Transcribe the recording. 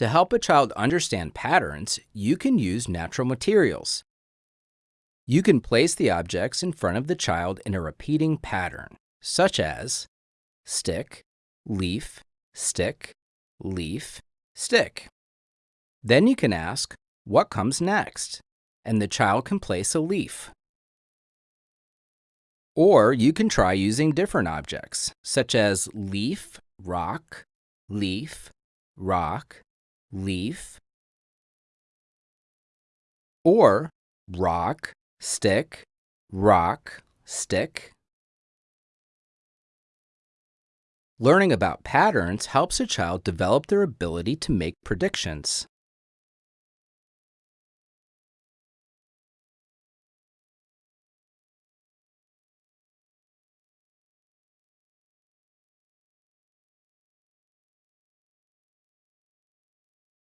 To help a child understand patterns, you can use natural materials. You can place the objects in front of the child in a repeating pattern, such as stick, leaf, stick, leaf, stick. Then you can ask, what comes next? And the child can place a leaf. Or you can try using different objects, such as leaf, rock, leaf, rock, leaf, or rock, stick, rock, stick. Learning about patterns helps a child develop their ability to make predictions.